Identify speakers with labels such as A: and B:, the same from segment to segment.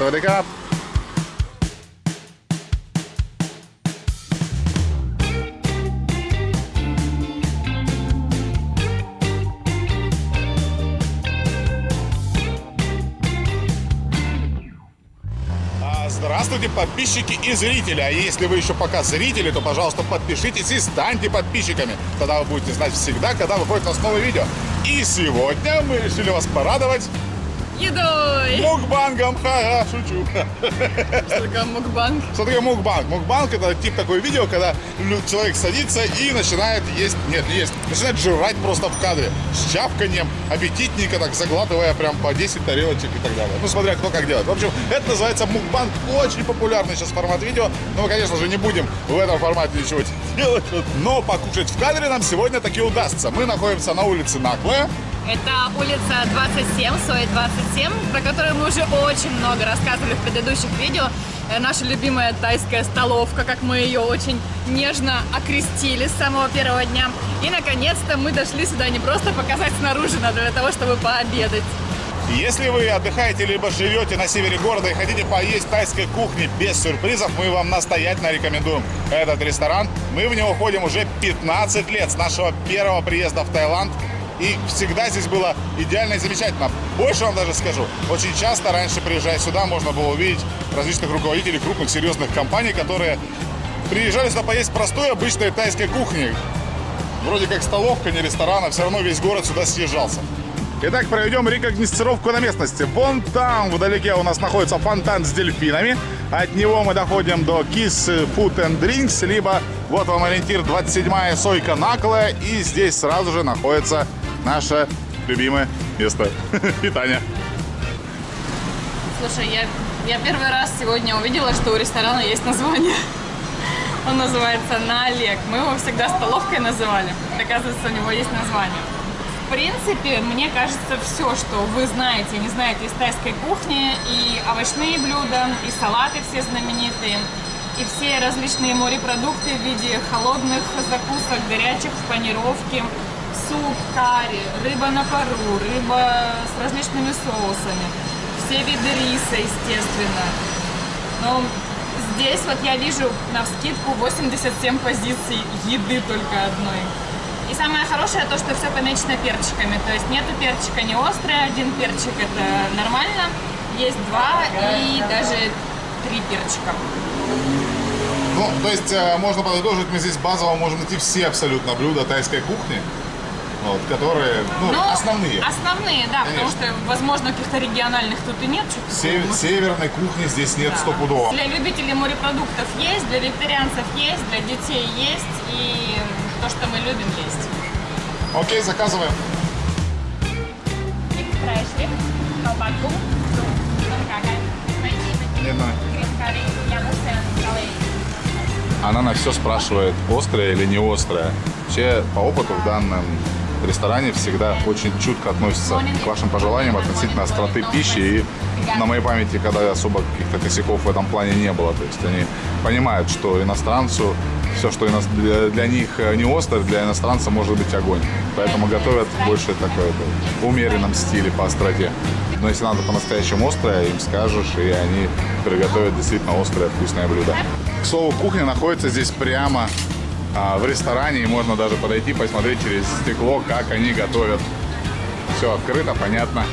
A: Савадикап. А, Здравствуйте, подписчики и зрители. А если вы еще пока зрители, то, пожалуйста, подпишитесь и станьте подписчиками. Тогда вы будете знать всегда, когда выходит у нас новое видео. И сегодня мы решили вас порадовать
B: Едой!
A: мукбангом. Ха-ха, шучу.
B: Что такое мукбанг?
A: Что такое мукбанг? Мукбанг это тип такое видео, когда человек садится и начинает есть, нет, не есть, начинает жрать просто в кадре. С чавканием, аппетитненько так заглатывая прям по 10 тарелочек и так далее. Ну, смотря кто как делает. В общем, это называется мукбанг. Очень популярный сейчас формат видео. Но мы, конечно же, не будем в этом формате ничего делать. Но покушать в кадре нам сегодня таки удастся. Мы находимся на улице Наклая.
B: Это улица 27, Сой 27, про которую мы уже очень много рассказывали в предыдущих видео. Э, Наша любимая тайская столовка, как мы ее очень нежно окрестили с самого первого дня. И, наконец-то, мы дошли сюда не просто показать снаружи, но для того, чтобы пообедать.
A: Если вы отдыхаете либо живете на севере города и хотите поесть тайской кухни без сюрпризов, мы вам настоятельно рекомендуем этот ресторан. Мы в него ходим уже 15 лет с нашего первого приезда в Таиланд. И всегда здесь было идеально и замечательно. Больше вам даже скажу. Очень часто раньше, приезжая сюда, можно было увидеть различных руководителей крупных серьезных компаний, которые приезжали сюда поесть простой обычной тайской кухни. Вроде как столовка, не ресторан, а все равно весь город сюда съезжался. Итак, проведем рекогносцировку на местности. Вон там вдалеке у нас находится фонтан с дельфинами. От него мы доходим до Kiss Food and Drinks, либо вот вам ориентир 27-я сойка Наклая. И здесь сразу же находится наше любимое место питания.
B: Слушай, я, я первый раз сегодня увидела, что у ресторана есть название. Он называется «На Олег». Мы его всегда столовкой называли. Оказывается, у него есть название. В принципе, мне кажется, все, что вы знаете не знаете из тайской кухни, и овощные блюда, и салаты все знаменитые, и все различные морепродукты в виде холодных закусок, горячих в панировке, суп, карри, рыба на пару, рыба с различными соусами, все виды риса, естественно. Но здесь вот я вижу на вскидку 87 позиций еды только одной. И самое хорошее то, что все помечено перчиками. То есть нету перчика не острый, один перчик это нормально. Есть два и даже три перчика.
A: Ну, то есть э, можно подытожить, мы здесь базово можем найти все абсолютно блюда тайской кухни, вот, которые, ну,
B: Но
A: основные.
B: Основные, да, потому
A: Конечно.
B: что, возможно, каких-то региональных тут и нет.
A: Сев-
B: такого.
A: северной кухни здесь нет
B: Да.
A: стопудово.
B: Для любителей морепродуктов есть, для вегетарианцев есть, для детей есть, и то, что мы любим, есть.
A: Окей, заказываем. Она на все спрашивает, острое или не острое. Вообще, по опыту в данном ресторане всегда очень чутко относятся к вашим пожеланиям относительно остроты пищи. И на моей памяти, когда особо каких-то косяков в этом плане не было. То есть они понимают, что иностранцу все, что для, них э, не остро, для иностранца может быть огонь. Поэтому готовят больше такой в умеренном стиле по остроте. Но если надо по-настоящему острое, им скажешь, и они приготовят действительно острое вкусное блюдо. К слову, кухня находится здесь прямо а, в ресторане, и можно даже подойти, посмотреть через стекло, как они готовят. Все открыто, понятно.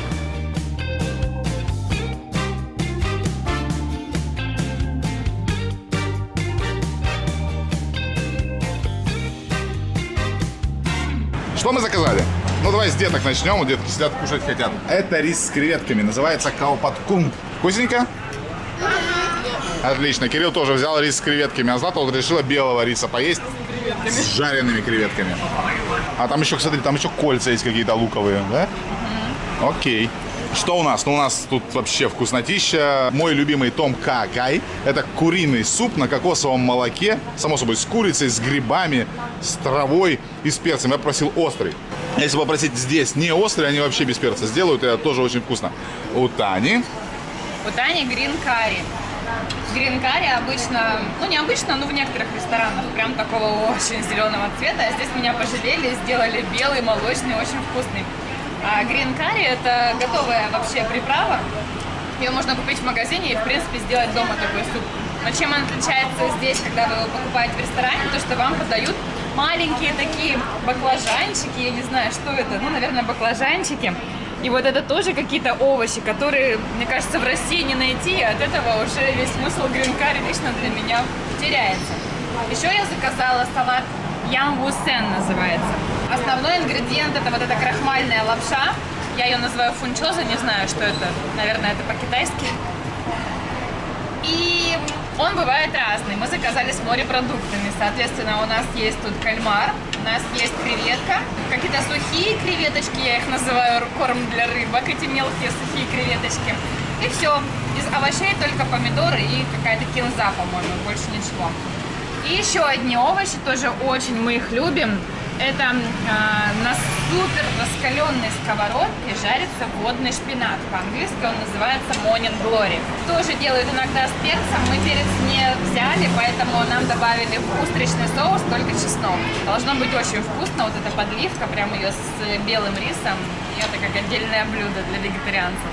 A: Что мы заказали? Ну, давай с деток начнем. Детки сидят, кушать хотят. Это рис с креветками. Называется каупаткум. Вкусненько? Отлично. Кирилл тоже взял рис с креветками, а Злата вот решила белого риса поесть с жареными креветками. А там еще, смотри, там еще кольца есть какие-то луковые, да? Окей. Что у нас? Ну, у нас тут вообще вкуснотища. Мой любимый том какай. Это куриный суп на кокосовом молоке. Само собой, с курицей, с грибами, с травой и с перцем. Я просил острый. Если попросить здесь не острый, они вообще без перца сделают. Это тоже очень вкусно. У Тани
B: У Тани грин карри. Грин карри обычно, ну не обычно, но в некоторых ресторанах прям такого очень зеленого цвета. А здесь меня пожалели, сделали белый, молочный, очень вкусный. А грин карри это готовая вообще приправа. Ее можно купить в магазине и, в принципе, сделать дома такой суп. Но чем он отличается здесь, когда вы его покупаете в ресторане, то что вам подают маленькие такие баклажанчики, я не знаю, что это, ну, наверное, баклажанчики. И вот это тоже какие-то овощи, которые, мне кажется, в России не найти, и от этого уже весь смысл гринкари лично для меня теряется. Еще я заказала салат Ямвусен называется. Основной ингредиент это вот эта крахмальная лапша. Я ее называю фунчоза, не знаю, что это. Наверное, это по-китайски. И он бывает разный. Мы заказали с морепродуктами. Соответственно, у нас есть тут кальмар, нас есть креветка, какие-то сухие креветочки, я их называю корм для рыбок, эти мелкие сухие креветочки. И все. Из овощей только помидоры и какая-то кинза, по-моему, больше ничего. И еще одни овощи, тоже очень мы их любим. Это э, на супер раскаленной сковородке жарится водный шпинат. По-английски он называется Morning Glory. Тоже делают иногда с перцем. Мы перец не взяли, поэтому нам добавили в устричный соус только чеснок. Должно быть очень вкусно. Вот эта подливка, прям ее с белым рисом. И это как отдельное блюдо для вегетарианцев.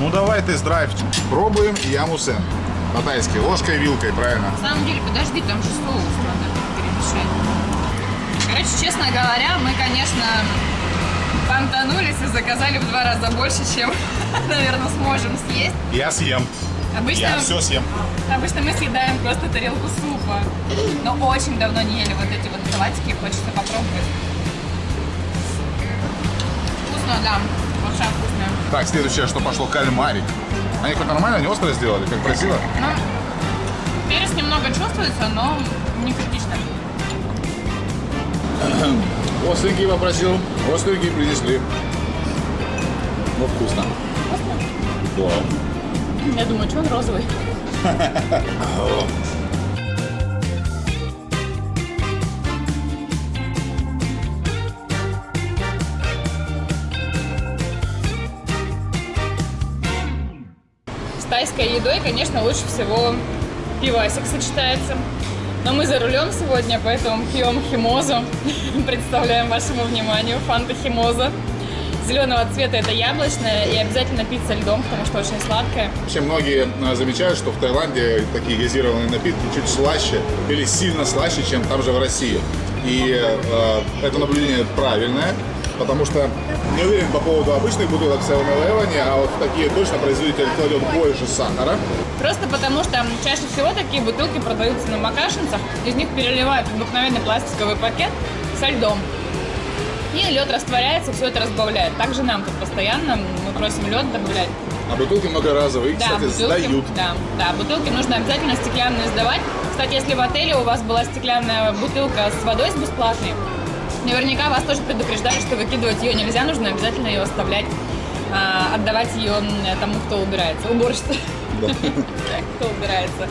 A: Ну давай тест-драйв. Пробуем ямусен. По-тайски. Ложкой, вилкой, правильно?
B: На самом деле, подожди, там же соус надо перемешать. Короче, честно говоря, мы, конечно, понтанулись и заказали в два раза больше, чем, наверное, сможем съесть.
A: Я съем.
B: Обычно,
A: Я все съем.
B: обычно мы съедаем просто тарелку супа. Но очень давно не ели вот эти вот салатики, хочется попробовать. Вкусно, да. Вообще вкусно.
A: Так, следующее, что пошло, кальмарик. Они хоть нормально, они острые сделали, как просила?
B: Ну, перец немного чувствуется, но не критично.
A: Остренький попросил, остренький принесли. Ну, вкусно. Да.
B: Я думаю, что он розовый? С тайской едой, конечно, лучше всего пивасик сочетается. Но мы за рулем сегодня, поэтому пьем химозу. Представляем вашему вниманию фанта химоза. Зеленого цвета это яблочная и обязательно пить со льдом, потому что очень сладкая.
A: Вообще многие э, замечают, что в Таиланде такие газированные напитки чуть слаще или сильно слаще, чем там же в России. И э, это наблюдение правильное, потому что не уверен по поводу обычных бутылок 7-Eleven, а вот такие точно производитель кладет больше сахара.
B: Просто потому что чаще всего такие бутылки продаются на макашинцах, из них переливают обыкновенный пластиковый пакет со льдом. И лед растворяется, все это разбавляет. Также нам тут постоянно мы просим лед добавлять.
A: А бутылки многоразовые, их,
B: Да,
A: кстати,
B: бутылки,
A: сдают.
B: да, да, бутылки нужно обязательно стеклянные сдавать. Кстати, если в отеле у вас была стеклянная бутылка с водой с бесплатной, наверняка вас тоже предупреждали, что выкидывать ее нельзя, нужно обязательно ее оставлять, а, отдавать ее тому, кто убирается, уборщице, кто убирается.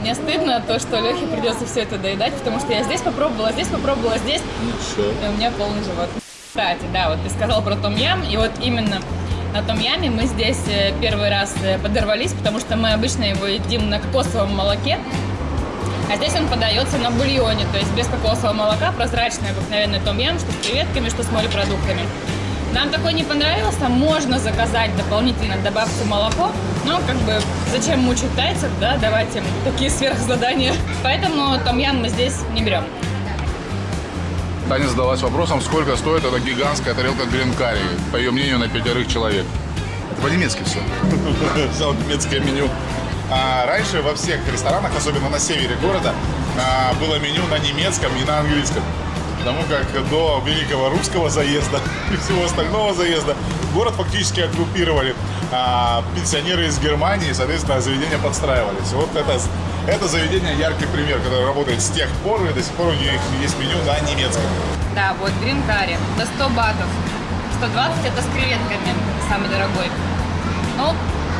B: Мне стыдно то, что Лехе придется все это доедать, потому что я здесь попробовала, здесь попробовала, здесь,
A: Ничего.
B: и у меня полный живот. Кстати, да, вот ты сказал про том ям, и вот именно на том яме мы здесь э, первый раз э, подорвались, потому что мы обычно его едим на кокосовом молоке, а здесь он подается на бульоне, то есть без кокосового молока, прозрачный обыкновенный том ям, что с креветками, что с морепродуктами. Нам такой не понравился, можно заказать дополнительно добавьте молоко, но как бы зачем мучить тайцев, да, давать им такие сверхзадания. Поэтому том ям мы здесь не берем.
A: Таня задалась вопросом, сколько стоит эта гигантская тарелка гринкари, по ее мнению, на пятерых человек. Это по-немецки все. Немецкое меню. А раньше во всех ресторанах, особенно на севере города, а, было меню на немецком и на английском. Потому как до великого русского заезда и всего остального заезда город фактически оккупировали а, пенсионеры из Германии, соответственно, заведения подстраивались. Вот это, это заведение яркий пример, которое работает с тех пор, и до сих пор у них есть меню на немецком.
B: Да, вот грин карри за 100 батов. 120 это с креветками, самый дорогой. Ну,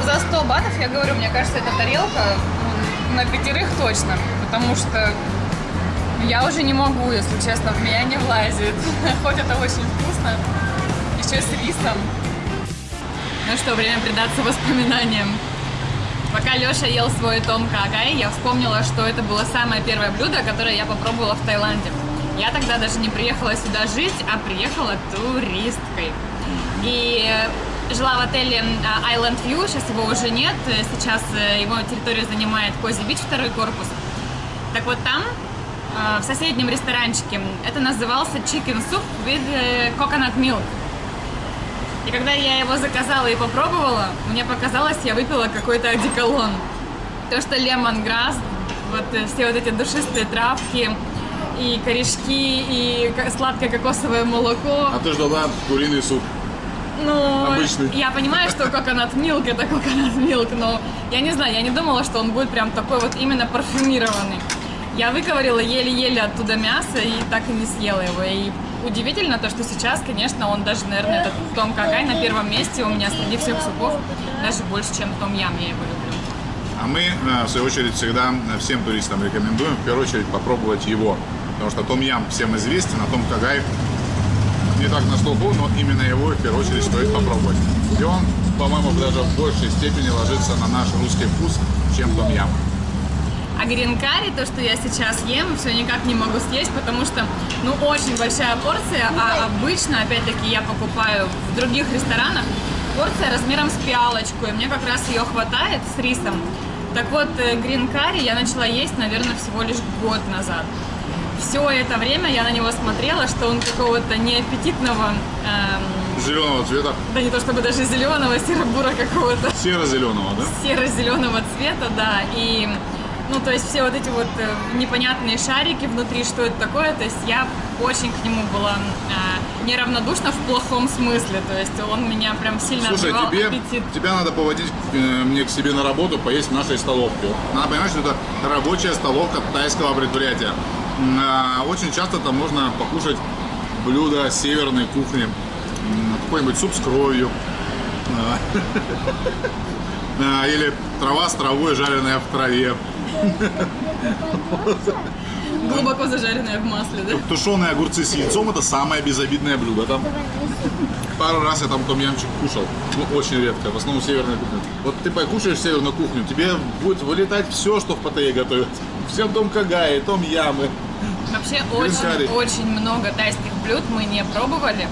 B: за 100 батов, я говорю, мне кажется, эта тарелка ну, на пятерых точно. Потому что я уже не могу, если честно, в меня не влазит. Хоть это очень вкусно. Еще с рисом. Ну что, время предаться воспоминаниям. Пока Леша ел свой том какай, я вспомнила, что это было самое первое блюдо, которое я попробовала в Таиланде. Я тогда даже не приехала сюда жить, а приехала туристкой. И жила в отеле а, Island View, сейчас его уже нет, э, сейчас э, его территорию занимает Кози Бич, второй корпус. Так вот там, э, в соседнем ресторанчике, это назывался Chicken Soup with Coconut Milk. И когда я его заказала и попробовала, мне показалось, я выпила какой-то одеколон. То, что лемонграсс, вот все вот эти душистые травки, и корешки, и сладкое кокосовое молоко.
A: А ты ждала куриный суп.
B: Ну,
A: Обычный.
B: я понимаю, что coconut milk это coconut milk, но я не знаю, я не думала, что он будет прям такой вот именно парфюмированный. Я выковырила еле-еле оттуда мясо и так и не съела его. И удивительно то, что сейчас, конечно, он даже, наверное, этот том какай на первом месте у меня среди всех супов, даже больше, чем том ям, я его люблю.
A: А мы, э, в свою очередь, всегда э, всем туристам рекомендуем в первую очередь попробовать его. Потому что Том Ям всем известен, а Том Кагай не так на слуху, но именно его в первую очередь стоит попробовать. И он, по-моему, даже в большей степени ложится на наш русский вкус, чем Том Ям.
B: А гринкари, то, что я сейчас ем, все никак не могу съесть, потому что, ну, очень большая порция, а обычно, опять-таки, я покупаю в других ресторанах порция размером с пиалочку, и мне как раз ее хватает с рисом. Так вот, гринкари я начала есть, наверное, всего лишь год назад. Все это время я на него смотрела, что он какого-то неаппетитного, эм,
A: Зеленого цвета,
B: да не то чтобы даже зеленого, серо-бура какого-то
A: серо-зеленого, да?
B: серо-зеленого цвета, да, и ну, то есть все вот эти вот э, непонятные шарики внутри, что это такое, то есть я очень к нему была э, неравнодушна в плохом смысле, то есть он меня прям сильно
A: Слушай, тебе,
B: аппетит.
A: тебя надо поводить э, мне к себе на работу, поесть в нашей столовке. Надо понимать, что это рабочая столовка тайского предприятия. А, Очень часто там можно покушать блюда северной кухни. Какой-нибудь суп с кровью. А, а, Или трава с травой, жареная в траве.
B: Глубоко зажаренная в масле, да?
A: Тушеные огурцы с яйцом – это самое безобидное блюдо там. Пару раз я там том-ямчик кушал. Ну, очень редко. В основном северная кухня. Вот ты покушаешь северную кухню, тебе будет вылетать все, что в Паттайе готовят. Все том кагай, том ямы.
B: Вообще очень-очень много тайских блюд мы не пробовали.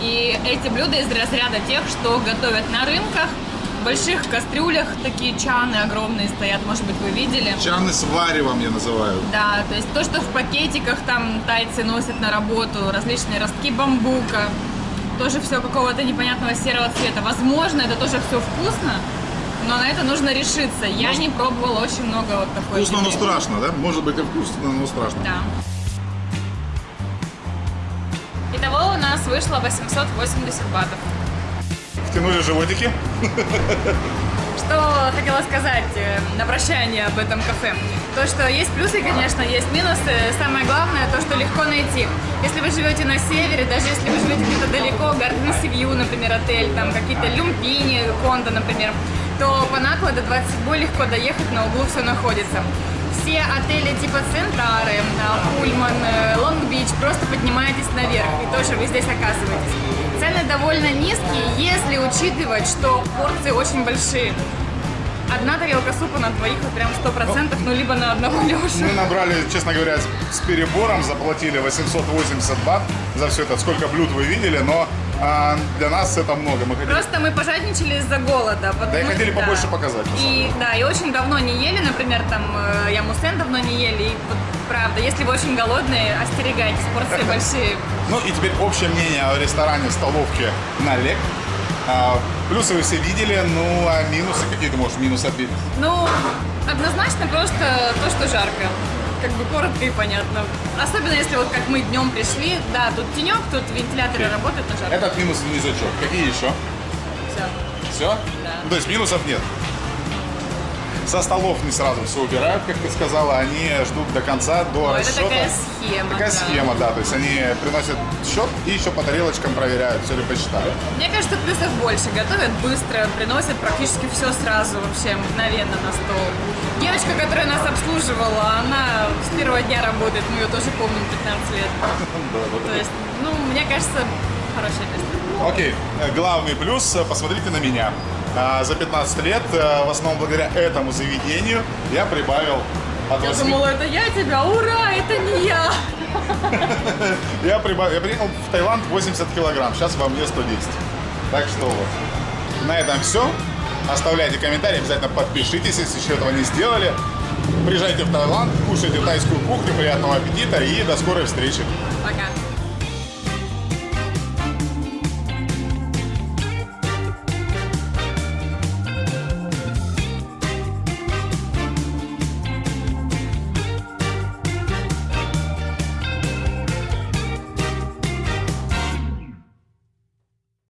B: И эти блюда из разряда тех, что готовят на рынках, в больших кастрюлях, такие чаны огромные стоят, может быть, вы видели.
A: Чаны с варевом я называю.
B: Да, то есть то, что в пакетиках там тайцы носят на работу, различные ростки бамбука, тоже все какого-то непонятного серого цвета. Возможно, это тоже все вкусно, но на это нужно решиться. Я не пробовала очень много вот такой.
A: Вкусно, но
B: еды.
A: страшно, да? Может быть и вкусно, но страшно.
B: Да. Нас вышло 880 батов.
A: Втянули животики.
B: Что хотела сказать э, на прощание об этом кафе. То, что есть плюсы, конечно, есть минусы. Самое главное, то, что легко найти. Если вы живете на севере, даже если вы живете где-то далеко, Гарден Сивью, например, отель, там какие-то люмпини, кондо, например, то по Накло до 27 легко доехать, на углу все находится. Все отели типа Центрары, а, Пульман, э, Лонг-Бич, просто поднимаетесь наверх и тоже вы здесь оказываетесь. Цены довольно низкие, если учитывать, что порции очень большие. Одна тарелка супа на двоих, вот прям 100%, ну либо на одного Лешу.
A: Мы набрали, честно говоря, с перебором, заплатили 880 бат за все это. Сколько блюд вы видели, но а, для нас это много. Мы хотели
B: Просто мы пожадничали из-за голода. потому
A: Да и хотели побольше показать,
B: И да, и очень давно не ели, например, там э, я мусен давно не ели. И вот правда, если вы очень голодные, остерегайтесь, порции большие.
A: Ну и теперь общее мнение о ресторане столовке на Лек. А, плюсы вы все видели, ну а минусы, какие ты можешь минусы ответить?
B: Ну, однозначно просто то, что жарко. Как бы коротко и понятно. Особенно если вот как мы днем пришли, да, тут тенек, тут вентиляторы работают, но жарко.
A: Этот минус внизочок. Какие еще?
B: Всё.
A: Все?
B: Да.
A: То есть минусов нет. Со столов не сразу все убирают, как ты сказала, они ждут до конца, до
B: Ой, это
A: расчета.
B: такая схема.
A: Такая
B: да.
A: схема, да. То есть они приносят счет и еще по тарелочкам проверяют, все ли посчитали.
B: Мне кажется, плюсов больше. Готовят быстро, приносят практически все сразу, вообще мгновенно на стол. Девочка, которая нас обслуживала, она с первого дня работает, мы ее тоже помним 15 лет. То есть, ну, мне кажется, хорошее место.
A: Окей, э, главный плюс, э, посмотрите на меня. А, За 15 лет, э, в основном благодаря этому заведению, я прибавил от
B: Я
A: 8
B: думала, это я тебя, ура, это не я.
A: Я, прибавил, я приехал в Таиланд 80 килограмм, сейчас во мне 110. Так что вот. На этом все. Оставляйте комментарии, обязательно подпишитесь, если еще этого не сделали. Приезжайте в Таиланд, кушайте тайскую кухню, приятного аппетита и до скорой встречи.
B: Пока.